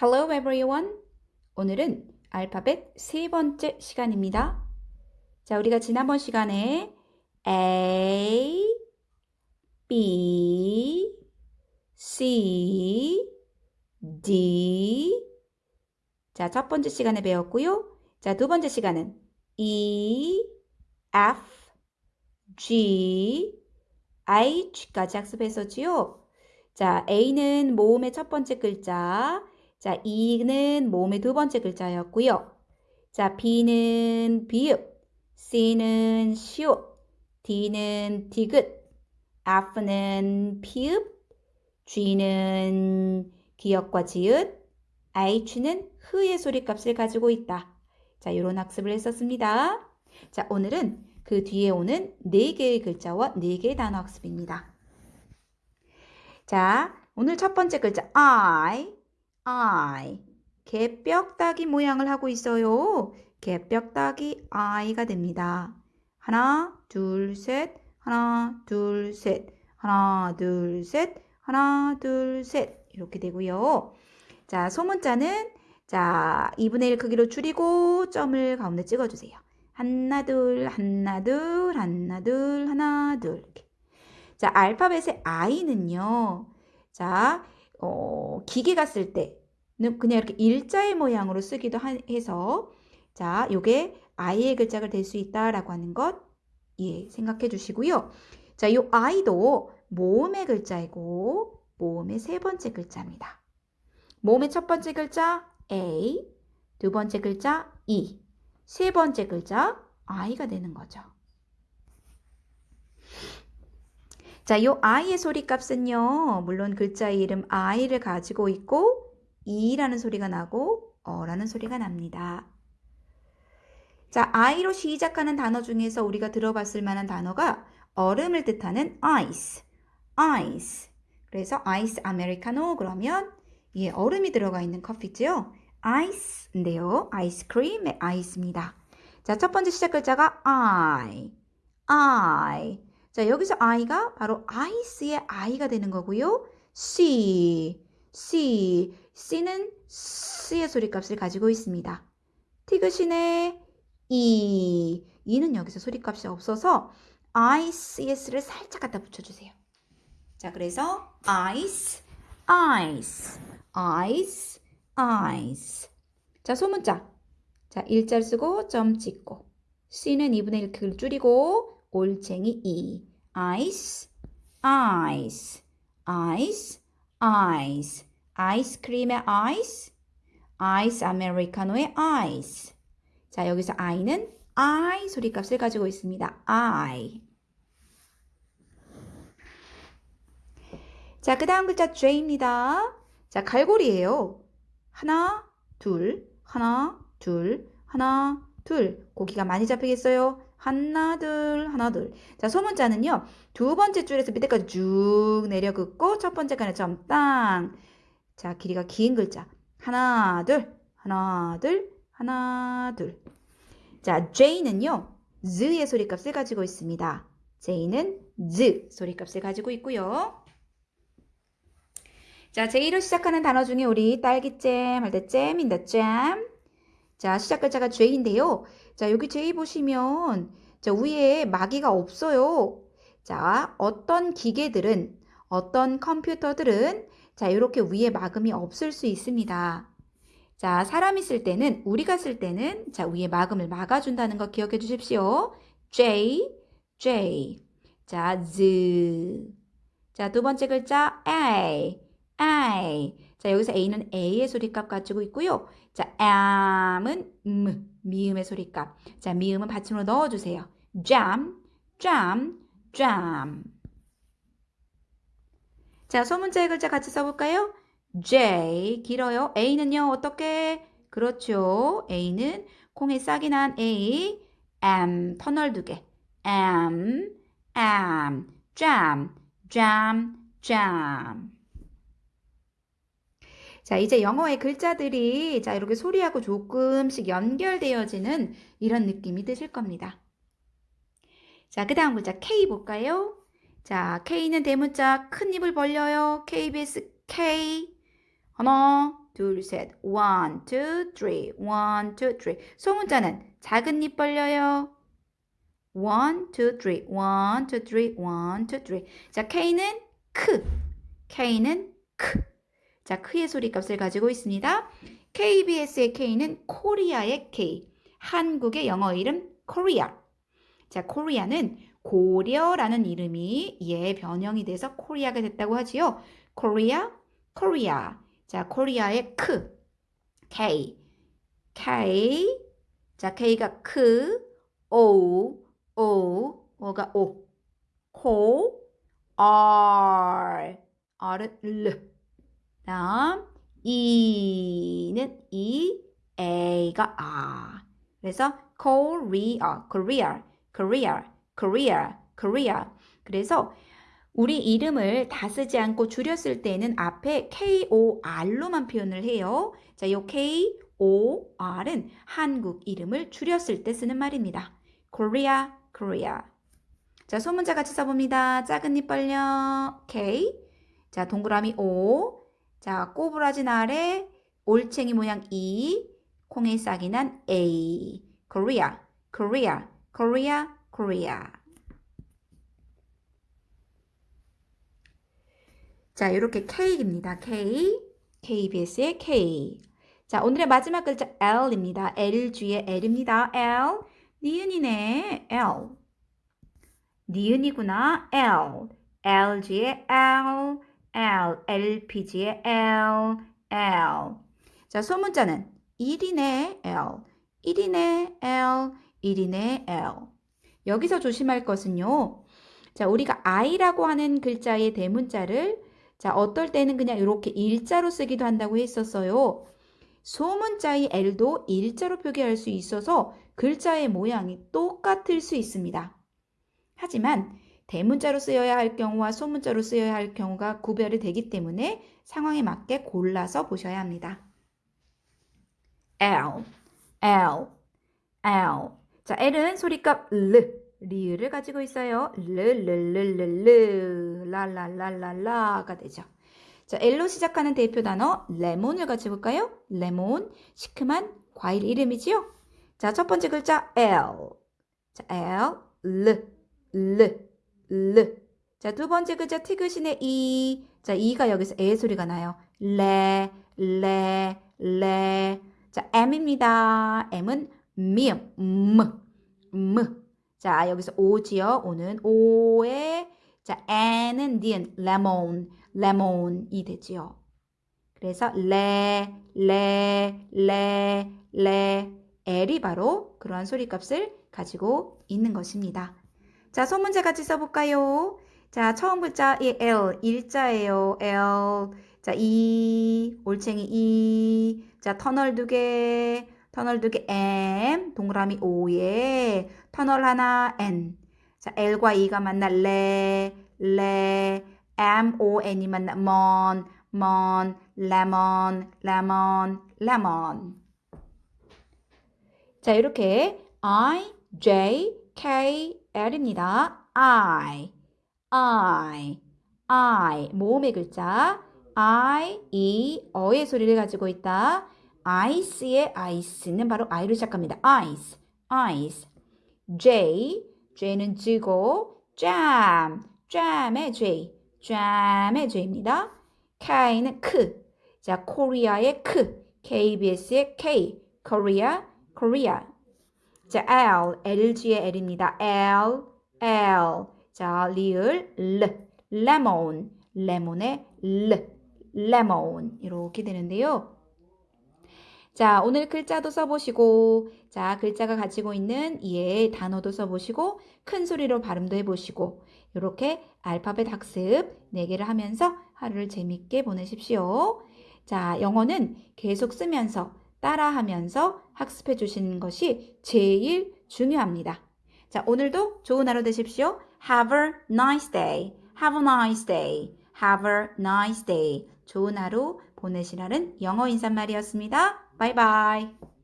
Hello everyone. 오늘은 알파벳 세 번째 시간입니다. 자, 우리가 지난번 시간에 A, B, C, D. 자, 첫 번째 시간에 배웠고요. 자, 두 번째 시간은 E, F, G, H까지 학습했었지요. 자, A는 모음의 첫 번째 글자, 자, E는 모음의 두 번째 글자였고요. 자, B는 비읍, C는 시옷, D는 디귿, F는 피읍, G는 기역과 지읒, H는 흐의 소리값을 가지고 있다. 자, 이런 학습을 했었습니다. 자, 오늘은 그 뒤에 오는 네 개의 글자와 네 개의 단어 학습입니다. 자, 오늘 첫 번째 글자 I, I. 개뼈다귀 모양을 하고 있어요. 개뼈다귀 I가 됩니다. 하나, 둘, 셋, 하나, 둘, 셋, 하나, 둘, 셋, 하나, 둘, 셋 이렇게 되고요. 자, 소문자는 자, 2분의 1 크기로 줄이고 점을 가운데 찍어주세요. 하나, 둘, 하나, 둘, 하나, 둘, 하나, 둘 이렇게. 자, 알파벳의 I는요. 자, 어, 기계가 쓸 때는 그냥 이렇게 일자의 모양으로 쓰기도 해서 자, 요게 I의 글자가 될 수 있다라고 하는 것 예, 생각해 주시고요. 자, 요 I도 모음의 글자이고 모음의 세 번째 글자입니다. 모음의 첫 번째 글자 A, 두 번째 글자 E, 세 번째 글자 I가 되는 거죠. 자, 요 I의 소리 값은요, 물론 글자 이름 I를 가지고 있고, E라는 소리가 나고, 어라는 소리가 납니다. 자, I로 시작하는 단어 중에서 우리가 들어봤을 만한 단어가 얼음을 뜻하는 ice, ice. 그래서 ice 아메리카노 그러면 예, 얼음이 들어가 있는 커피죠. ice인데요. 아이스크림의 ice입니다. 자, 첫 번째 시작 글자가 I, I. 자, 여기서 I가 바로 ice의 I가 되는 거고요. C, C, C는 C의 소리값을 가지고 있습니다. 티그신의 E, E는 여기서 소리값이 없어서 ICS를 살짝 갖다 붙여주세요. 자, 그래서 ice, ice, ice, ice. 자, 소문자. 자, 일자를 쓰고 점 찍고 C는 2분의 1 크기를 줄이고 올챙이 E. ice, ice, ice, ice. 아이스크림의 ice, 아이스 아메리카노의 ice. 자, 여기서 i는 I 소리값을 가지고 있습니다. I. 자, 그 다음 글자 J입니다. 자, 갈고리예요. 하나, 둘, 하나, 둘, 하나, 둘. 고기가 많이 잡히겠어요? 하나 둘 하나 둘. 자 소문자는요. 두 번째 줄에서 밑에까지 쭉 내려 긋고 첫 번째 칸에 점 땅. 자 길이가 긴 글자. 하나 둘 하나 둘 하나 둘. 자 J는요. z의 소리값을 가지고 있습니다. J는 z 소리값을 가지고 있고요. 자, J로 시작하는 단어 중에 우리 딸기잼 할 때 잼인다 잼. 자, 시작 글자가 J인데요. 자, 여기 J 보시면 자, 위에 마귀가 없어요. 자, 어떤 기계들은 어떤 컴퓨터들은 자, 이렇게 위에 막음이 없을 수 있습니다. 자, 사람이 쓸 때는 우리가 쓸 때는 자, 위에 막음을 막아 준다는 거 기억해 주십시오. J J. 자, Z. 자, 두 번째 글자 A. A. 자, 여기서 A는 A의 소리값 가지고 있고요. 자, am은 음, 미음의 소리값. 자, 미음은 받침으로 넣어주세요. jam, jam, jam. 자, 소문자의 글자 같이 써볼까요? J, 길어요. A는요, 어떻게? 그렇죠. A는 콩에 싹이 난 A, M, 터널 두 개. M, M, jam, jam, jam. 자, 이제 영어의 글자들이 자, 이렇게 소리하고 조금씩 연결되어지는 이런 느낌이 드실 겁니다. 자, 그 다음 글자 K 볼까요? 자, K는 대문자 큰 입을 벌려요. KBS K. 하나, 둘, 셋. one, two, three. one, two, three. 소문자는 작은 입 벌려요. one, two, three. one, two, three. one, two, three. 자, K는 크. K는 크. 자, 크의 소리 값을 가지고 있습니다. KBS의 K는 코리아의 K. 한국의 영어 이름 코리아. 자, 코리아는 고려라는 이름이 얘 변형이 돼서 코리아가 됐다고 하지요. 코리아, 코리아. 자, 코리아의 크. K. K. 자, K가 크. O. O. 뭐가 O. 코. R. R은 L. 다음 E는 E. A가 A. 그래서 Korea, Korea, Korea, Korea, Korea. 그래서 우리 이름을 다 쓰지 않고 줄였을 때는 앞에 KOR로만 표현을 해요. 자, 이 KOR은 한국 이름을 줄였을 때 쓰는 말입니다. Korea, Korea. 자, 소문자 같이 써봅니다. 작은 입 벌려 K. 자, 동그라미 O. 자, 꼬부라진 아래 올챙이 모양 E. 콩에 싹이 난 A. Korea, Korea, Korea, Korea. 자, 이렇게 K입니다. K. KBS의 K. 자, 오늘의 마지막 글자 L입니다. LG의 L입니다. L. 니은이네. L. 니은이구나. L. LG의 L. L. LPG의 L. L. 자, 소문자는 1이네. L. 1이네. L. 1이네. L. 여기서 조심할 것은요. 자, 우리가 I라고 하는 글자의 대문자를 자, 어떨 때는 그냥 이렇게 일자로 쓰기도 한다고 했었어요. 소문자의 L도 일자로 표기할 수 있어서 글자의 모양이 똑같을 수 있습니다. 하지만 대문자로 쓰여야 할 경우와 소문자로 쓰여야 할 경우가 구별이 되기 때문에 상황에 맞게 골라서 보셔야 합니다. L, L, L. 자, L은 소리값 L, 리을을 가지고 있어요. 르 르 르 르 르 라라라라라가 되죠. 자, L로 시작하는 대표 단어 레몬을 같이 볼까요? 레몬, 시큼한 과일 이름이지요. 자, 첫 번째 글자 L. 자, L, L, L, L. 자, 두 번째 글자 티그신의 E. 자, E가 여기서 에 소리가 나요. 레, 레, 레. 자, M입니다. M은 미음, 음, 음. 자, 여기서 오지요. 오는 오에 자, N은 니은 레몬, 레몬이 되지요. 그래서 레, 레, 레, 레, L이 바로 그러한 소리값을 가지고 있는 것입니다. 자, 소문제 같이 써볼까요? 자, 처음 글자 이 L, 일자예요. L. 자, E, 올챙이 E. 자, 터널 두 개, 터널 두 개 M, 동그라미 O에 터널 하나 N. 자, L과 E가 만나 레, 레, M, O, N이 만나 먼, 먼, 레몬, 레몬, 레몬. 자, 이렇게 I, J, K, L입니다. I, I, I, 모음의 글자. I, E, 어의 소리를 가지고 있다. ice의 ice는 바로 I로 시작합니다. ice, ice. J, J는 쥐고, jam, jam의 J, jam의 J입니다. K는 크, 자, 코리아의 크, KBS의 K, Korea, Korea. 자, L, LG의 L입니다. L, L. 자, 리을, L, lemon, 레몬의 L, lemon. 이렇게 되는데요. 자, 오늘 글자도 써보시고, 자, 글자가 가지고 있는 이의 단어도 써보시고, 큰 소리로 발음도 해보시고, 이렇게 알파벳 학습 4개를 하면서 하루를 재밌게 보내십시오. 자, 영어는 계속 쓰면서, 따라하면서 학습해 주시는 것이 제일 중요합니다. 자, 오늘도 좋은 하루 되십시오. Have a nice day. Have a nice day. Have a nice day. 좋은 하루 보내시라는 영어 인사말이었습니다. 바이바이.